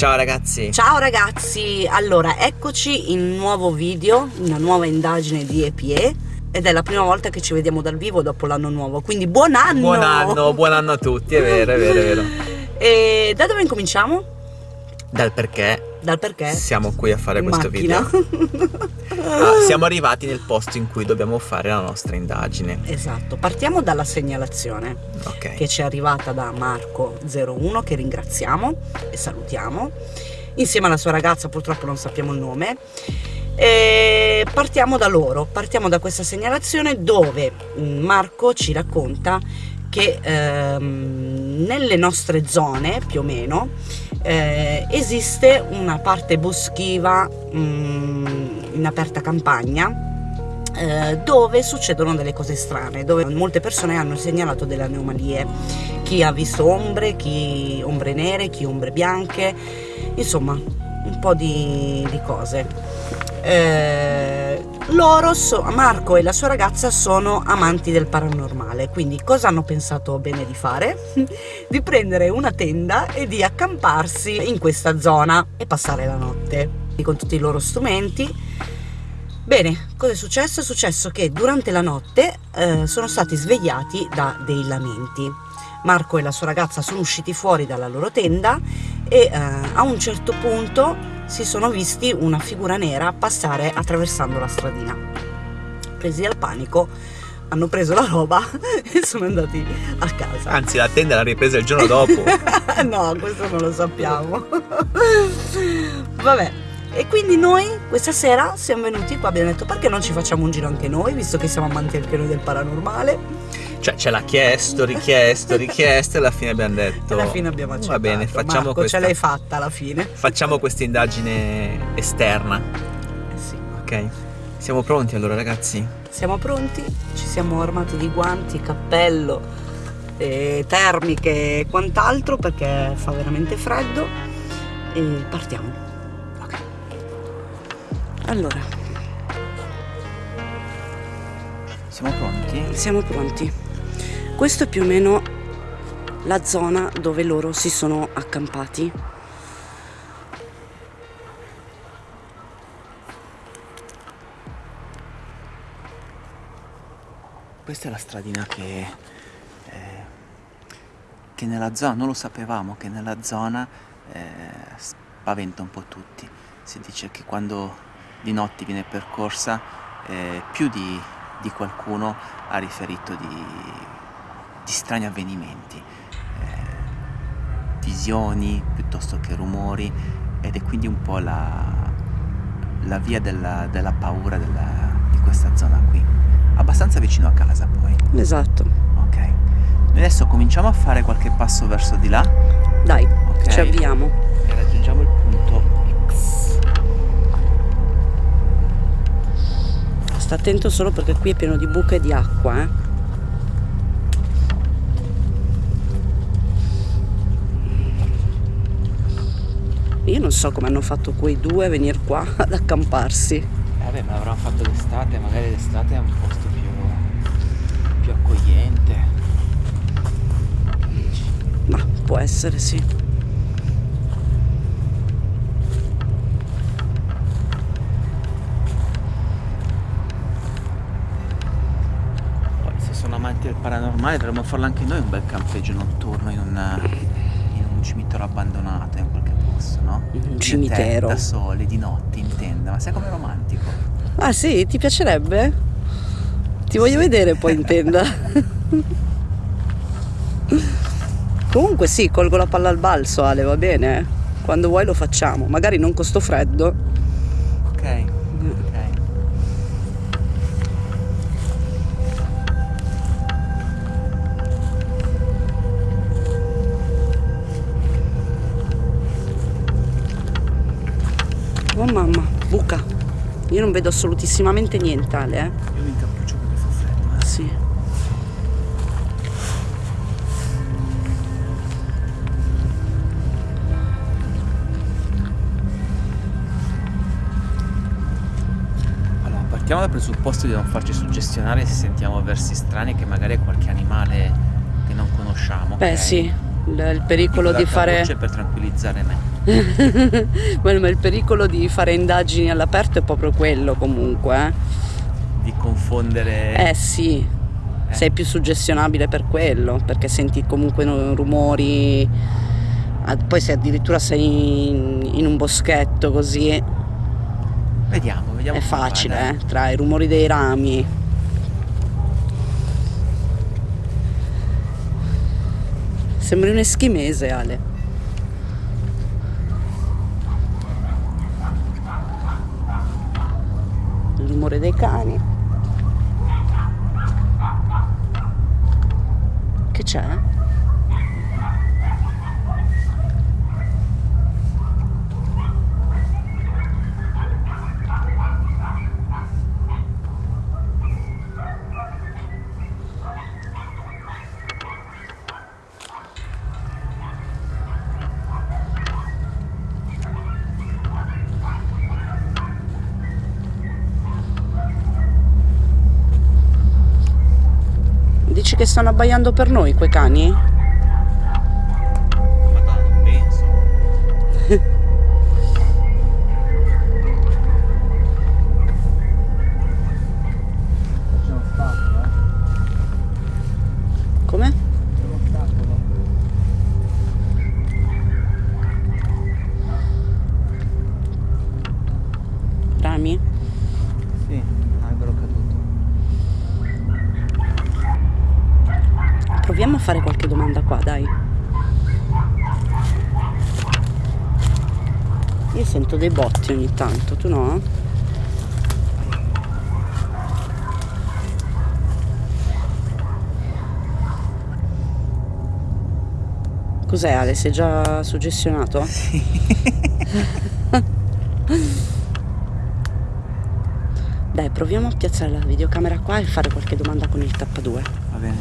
Ciao ragazzi! Ciao ragazzi! Allora, eccoci in un nuovo video, una nuova indagine di EPE ed è la prima volta che ci vediamo dal vivo dopo l'anno nuovo, quindi buon anno! Buon anno, buon anno a tutti, è vero, è vero, è vero. E da dove incominciamo? Dal perché Dal perché? siamo qui a fare questo Macchina. video. Ah, siamo arrivati nel posto in cui dobbiamo fare la nostra indagine. esatto, partiamo dalla segnalazione Ok. che ci è arrivata da Marco01 che ringraziamo e salutiamo insieme alla sua ragazza purtroppo non sappiamo il nome e partiamo da loro partiamo da questa segnalazione dove mm, Marco ci racconta che ehm, nelle nostre zone più o meno eh, esiste una parte boschiva mm, in aperta campagna eh, dove succedono delle cose strane, dove molte persone hanno segnalato delle anomalie, chi ha visto ombre, chi ombre nere, chi ombre bianche, insomma un po' di, di cose. Eh, loro, so- Marco e la sua ragazza sono amanti del paranormale, quindi cosa hanno pensato bene di fare? di prendere una tenda e di accamparsi in questa zona e passare la notte con tutti i loro strumenti Bene, cosa è successo? È successo che durante la notte eh, sono stati svegliati da dei lamenti. Marco e la sua ragazza sono usciti fuori dalla loro tenda e eh, a un certo punto si sono visti una figura nera passare attraversando la stradina. Presi dal panico, hanno preso la roba e sono andati a casa. Anzi, la tenda l'ha ripresa il giorno dopo. no, questo non lo sappiamo. Vabbè, e quindi noi questa sera siamo venuti qua, abbiamo detto perché non ci facciamo un giro anche noi, visto che siamo amanti anche noi del paranormale. Cioè, ce l'ha chiesto, richiesto, richiesto e alla fine abbiamo detto... Alla fine abbiamo accettato. Va bene, facciamo Marco, questa... ce l'hai fatta alla fine. Facciamo questa indagine esterna, Eh sì. ok? Siamo pronti allora ragazzi? Siamo pronti, ci siamo armati di guanti, cappello, eh, termiche e quant'altro perché fa veramente freddo e partiamo. Ok. Allora, Siamo pronti? siamo pronti. Questo è più o meno la zona dove loro si sono accampati. Questa è la stradina che, eh, che nella zona, non lo sapevamo, che nella zona eh, spaventa un po' tutti. Si dice che quando di notte viene percorsa eh, più di, di qualcuno ha riferito di, di strani avvenimenti, eh, visioni piuttosto che rumori ed è quindi un po' la, la via della, della paura della- di questa zona qui abbastanza vicino a casa poi. Esatto. Ok. Noi adesso cominciamo a fare qualche passo verso di là Dai, Ok. ci avviamo. e raggiungiamo il punto X. Sta attento solo perché qui è pieno di buche di acqua, eh. Io non so come hanno fatto quei due a venire qua ad accamparsi. Eh, vabbè, ma l'avranno fatto d'estate, magari d'estate è un posto più, più accogliente. Ma può essere, sì. Poi se sono amanti del paranormale dovremmo farlo anche noi un bel campeggio notturno in, una, in un cimitero abbandonato in qualche posto, no? Un cimitero. Da soli, di notte, in tenda, ma sai com'è romantico? Ah sì, ti piacerebbe? Ti voglio vedere poi in tenda. Comunque sì, colgo la palla al balzo Ale, va bene? Quando vuoi lo facciamo, magari non con sto freddo. Mamma, buca. Io non vedo assolutissimamente niente Ale, eh? Io mi incappuccio perché fa freddo. eh. Sì. Allora, partiamo dal presupposto di non farci suggestionare se sentiamo versi strani che magari è qualche animale che non conosciamo. Beh ok? sì, il, pericolo di fare... per tranquillizzare me. Ma il pericolo di fare indagini all'aperto è proprio quello comunque. eh. Di confondere... Eh sì, Eh. sei più suggestionabile per quello, perché senti comunque rumori, ah, poi se addirittura sei in, in un boschetto così Vediamo, vediamo. è facile, dai. eh, tra i rumori dei rami. Sembri un eschimese, Ale. Il rumore dei cani. Che c'è? Che stanno abbaiando per noi quei cani? Io sento dei botti ogni tanto, tu no? Cos'è Ale? Sei già suggestionato? Dai, proviamo a piazzare la videocamera qua e fare qualche domanda con il tappadue. Va bene.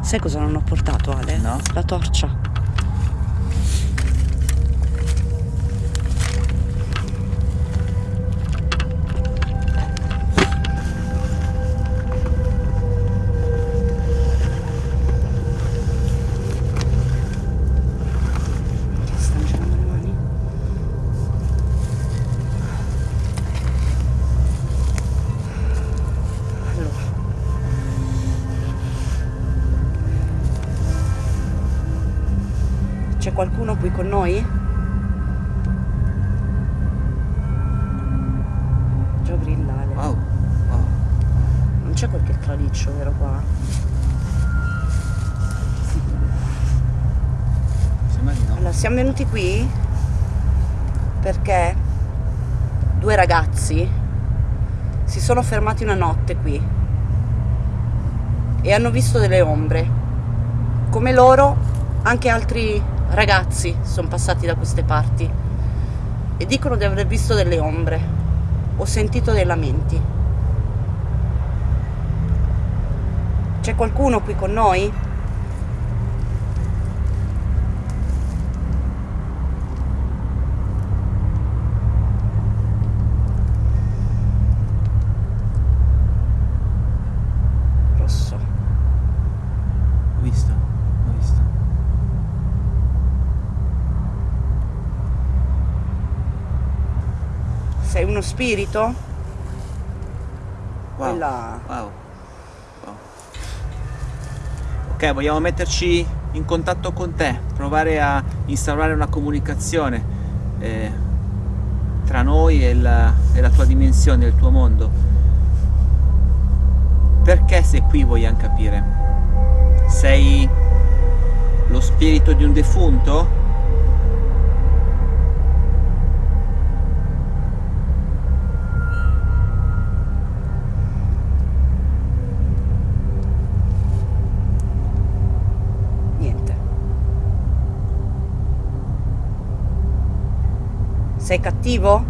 Sai cosa non ho portato, Ale? No? La torcia. Qualcuno qui con noi? Gio grillale. Wow. wow. Non c'è qualche traliccio vero qua? Sembra di no. Allora, siamo venuti qui perché due ragazzi si sono fermati una notte qui e hanno visto delle ombre. Come loro, anche altri ragazzi sono passati da queste parti e dicono di aver visto delle ombre. Ho sentito dei lamenti. C'è qualcuno qui con noi? Spirito? Wow. Quella... wow. wow. Ok, vogliamo metterci in contatto con te, provare a instaurare una comunicazione eh, tra noi e la, e la tua dimensione, il tuo mondo. Perché sei qui vogliamo capire? Sei lo spirito di un defunto? Sei cattivo?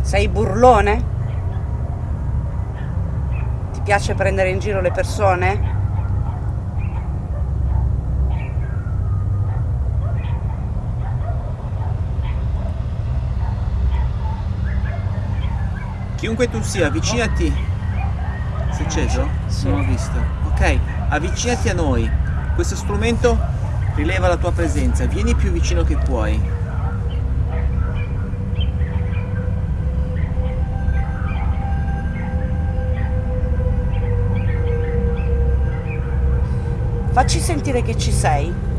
Sei burlone? Ti piace prendere in giro le persone? Chiunque tu sia, avvicinati. Si è acceso? Sì. Non ho visto. Ok, avvicinati a noi. Questo strumento rileva la tua presenza. Vieni più vicino che puoi. Facci sentire che ci sei.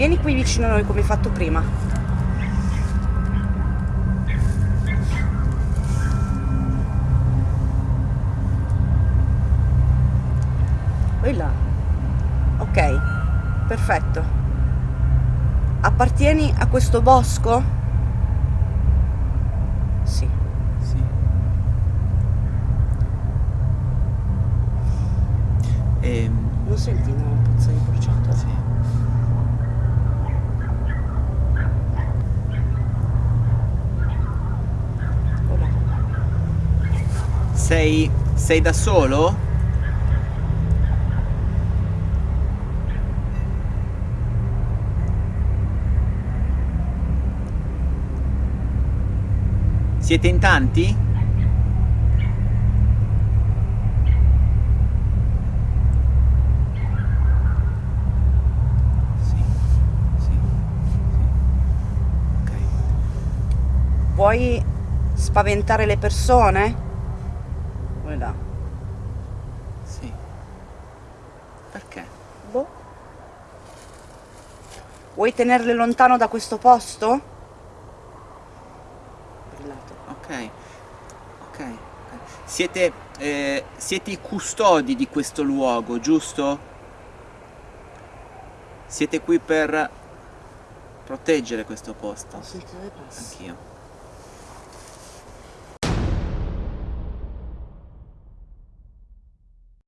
Vieni qui vicino a noi come hai fatto prima. Qui là. Ok, perfetto. Appartieni a questo bosco? Sì. Sì. Ehm, Non senti una puzza di bruciato? sì. Ora. Sei, sei da solo? Siete in tanti? Vuoi spaventare le persone? Vai là. Sì. Perché? Boh. Vuoi tenerle lontano da questo posto? Brillato. Ok, ok. ok. Siete, eh, siete i custodi di questo luogo, giusto? Siete qui per proteggere questo posto. Passi. Anch'io.